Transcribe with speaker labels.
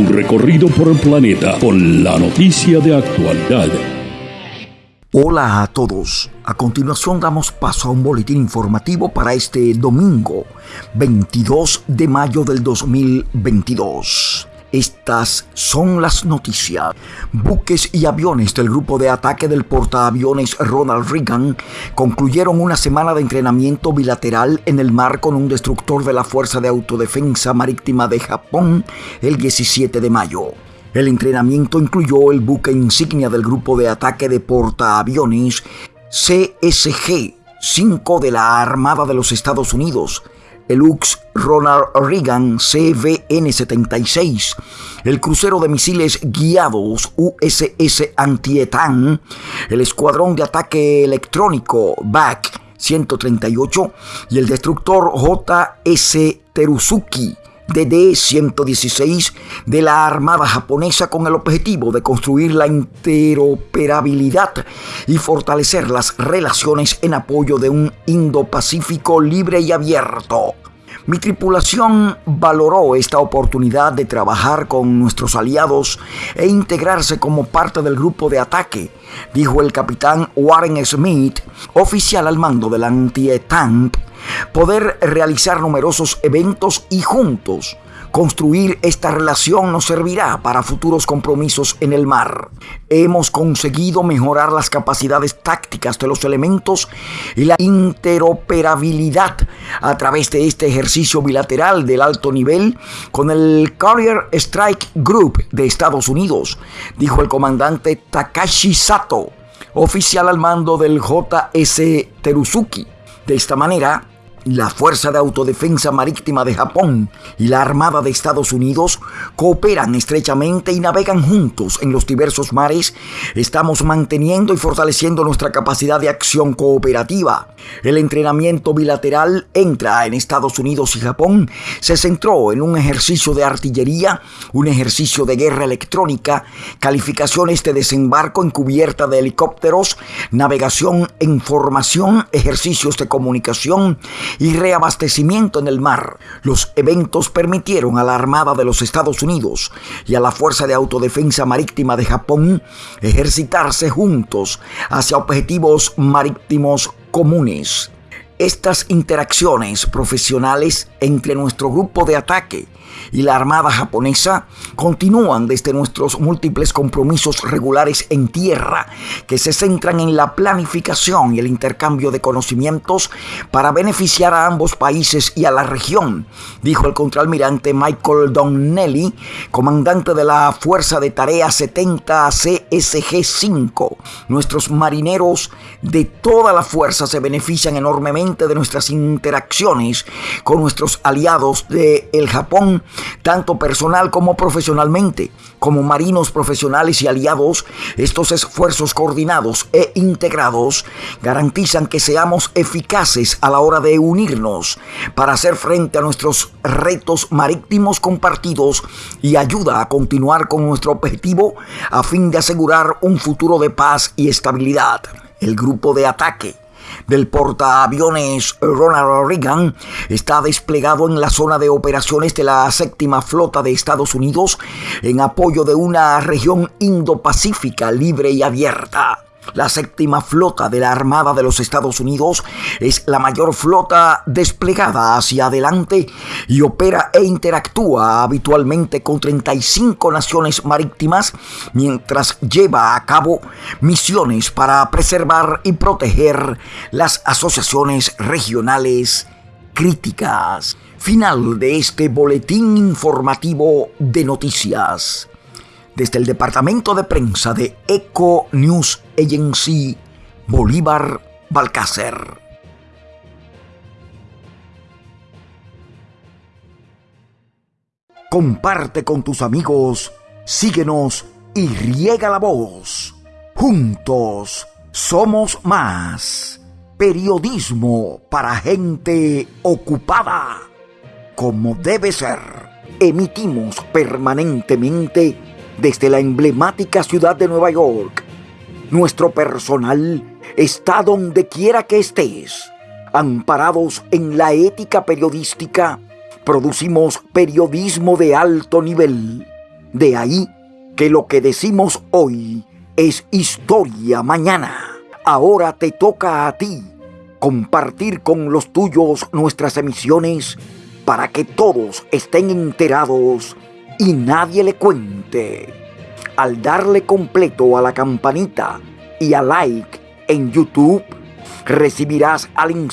Speaker 1: Un recorrido por el planeta con la noticia de actualidad.
Speaker 2: Hola a todos. A continuación damos paso a un boletín informativo para este domingo, 22 de mayo del 2022. Estas son las noticias. Buques y aviones del grupo de ataque del portaaviones Ronald Reagan concluyeron una semana de entrenamiento bilateral en el mar con un destructor de la Fuerza de Autodefensa Marítima de Japón el 17 de mayo. El entrenamiento incluyó el buque insignia del grupo de ataque de portaaviones CSG-5 de la Armada de los Estados Unidos, el UX Ronald Reagan CVN-76, el crucero de misiles guiados USS Antietam, el escuadrón de ataque electrónico BAC 138 y el destructor JS Teruzuki DD-116 de la Armada japonesa con el objetivo de construir la interoperabilidad y fortalecer las relaciones en apoyo de un Indo-Pacífico libre y abierto. Mi tripulación valoró esta oportunidad de trabajar con nuestros aliados e integrarse como parte del grupo de ataque, dijo el capitán Warren Smith, oficial al mando del anti-ETAMP poder realizar numerosos eventos y juntos Construir esta relación nos servirá para futuros compromisos en el mar. Hemos conseguido mejorar las capacidades tácticas de los elementos y la interoperabilidad a través de este ejercicio bilateral del alto nivel con el Carrier Strike Group de Estados Unidos, dijo el comandante Takashi Sato, oficial al mando del JS Teruzuki. De esta manera, la Fuerza de Autodefensa Marítima de Japón y la Armada de Estados Unidos cooperan estrechamente y navegan juntos en los diversos mares. Estamos manteniendo y fortaleciendo nuestra capacidad de acción cooperativa. El entrenamiento bilateral entra en Estados Unidos y Japón se centró en un ejercicio de artillería, un ejercicio de guerra electrónica, calificaciones de desembarco en cubierta de helicópteros, navegación en formación, ejercicios de comunicación, y reabastecimiento en el mar. Los eventos permitieron a la Armada de los Estados Unidos y a la Fuerza de Autodefensa Marítima de Japón ejercitarse juntos hacia objetivos marítimos comunes. Estas interacciones profesionales entre nuestro grupo de ataque y la Armada japonesa continúan desde nuestros múltiples compromisos regulares en tierra que se centran en la planificación y el intercambio de conocimientos para beneficiar a ambos países y a la región, dijo el contraalmirante Michael Donnelly, comandante de la Fuerza de Tarea 70 CSG-5. Nuestros marineros de toda la fuerza se benefician enormemente de nuestras interacciones con nuestros aliados de el Japón tanto personal como profesionalmente. Como marinos profesionales y aliados, estos esfuerzos coordinados e integrados garantizan que seamos eficaces a la hora de unirnos para hacer frente a nuestros retos marítimos compartidos y ayuda a continuar con nuestro objetivo a fin de asegurar un futuro de paz y estabilidad. El grupo de ataque del portaaviones Ronald Reagan está desplegado en la zona de operaciones de la séptima flota de Estados Unidos en apoyo de una región Indo-Pacífica libre y abierta. La séptima flota de la Armada de los Estados Unidos es la mayor flota desplegada hacia adelante y opera e interactúa habitualmente con 35 naciones marítimas mientras lleva a cabo misiones para preservar y proteger las asociaciones regionales críticas. Final de este boletín informativo de noticias desde el departamento de prensa de Eco News Agency, Bolívar Balcácer. Comparte con tus amigos, síguenos y riega la voz. Juntos somos más. Periodismo para gente ocupada. Como debe ser, emitimos permanentemente desde la emblemática ciudad de Nueva York. Nuestro personal está donde quiera que estés. Amparados en la ética periodística, producimos periodismo de alto nivel. De ahí que lo que decimos hoy es historia mañana. Ahora te toca a ti compartir con los tuyos nuestras emisiones para que todos estén enterados y nadie le cuente. Al darle completo a la campanita y a like en YouTube, recibirás al instante